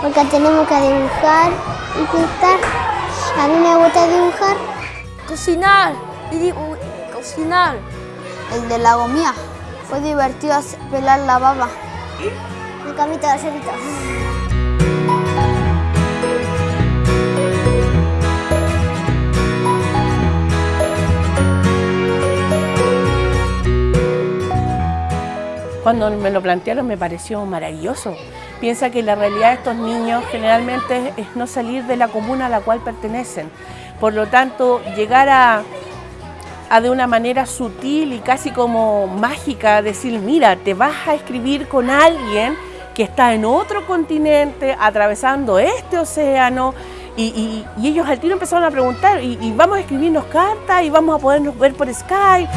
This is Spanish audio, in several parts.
porque tenemos que dibujar y pintar. A mí me gusta dibujar. Cocinar, y cocinar. El de la gomía. Fue divertido pelar la baba. Mi camita de cerito. Cuando me lo plantearon me pareció maravilloso. Piensa que la realidad de estos niños generalmente es no salir de la comuna a la cual pertenecen. Por lo tanto, llegar a, de una manera sutil y casi como mágica decir, mira, te vas a escribir con alguien que está en otro continente, atravesando este océano, y, ellos al tiro empezaron a preguntar, y, y, vamos a escribirnos cartas, y vamos a podernos ver por Skype.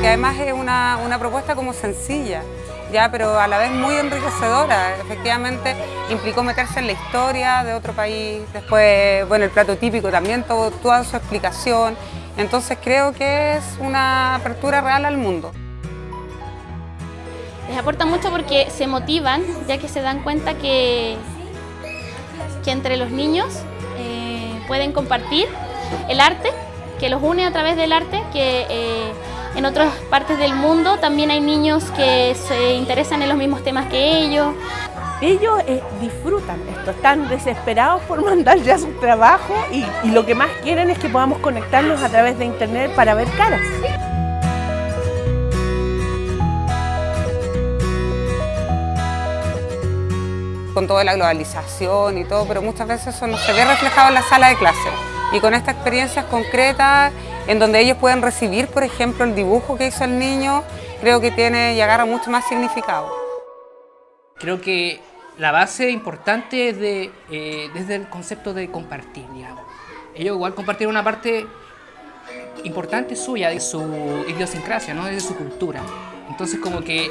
Que además es una, una propuesta como sencilla, ya, pero a la vez muy enriquecedora. Efectivamente, implicó meterse en la historia de otro país, después, bueno, el plato típico también, todo, toda su explicación. Entonces creo que es una apertura real al mundo. Les aporta mucho porque se motivan, ya que se dan cuenta que, que entre los niños eh, pueden compartir el arte, que los une a través del arte, que eh, en otras partes del mundo también hay niños que se interesan en los mismos temas que ellos. Ellos eh, disfrutan esto, están desesperados por mandar ya su trabajo y, y lo que más quieren es que podamos conectarnos a través de internet para ver caras. con toda la globalización y todo, pero muchas veces eso no se ve reflejado en la sala de clase. Y con estas experiencias concretas, en donde ellos pueden recibir, por ejemplo, el dibujo que hizo el niño, creo que tiene y agarra mucho más significado. Creo que la base importante es eh, desde el concepto de compartir, digamos. Ellos igual compartieron una parte importante suya, de su idiosincrasia, ¿no? de su cultura. Entonces como que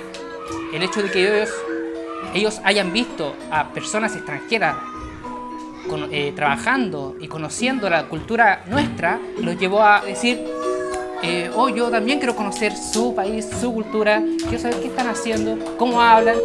el hecho de que ellos ellos hayan visto a personas extranjeras eh, trabajando y conociendo la cultura nuestra, los llevó a decir, eh, oh, yo también quiero conocer su país, su cultura, quiero saber qué están haciendo, cómo hablan.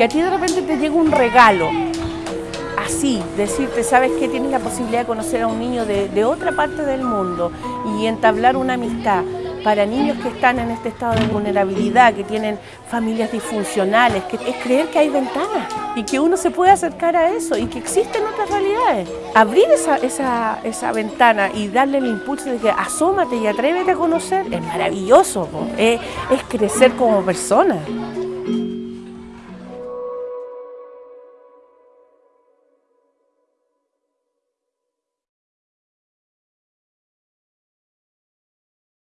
Que a ti de repente te llega un regalo, así, decirte, sabes que tienes la posibilidad de conocer a un niño de, otra parte del mundo y entablar una amistad para niños que están en este estado de vulnerabilidad, que tienen familias disfuncionales, es creer que hay ventanas y que uno se puede acercar a eso y que existen otras realidades. Abrir esa, esa, esa ventana y darle el impulso de que asómate y atrévete a conocer es maravilloso, es crecer como persona.